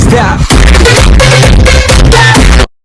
Stop.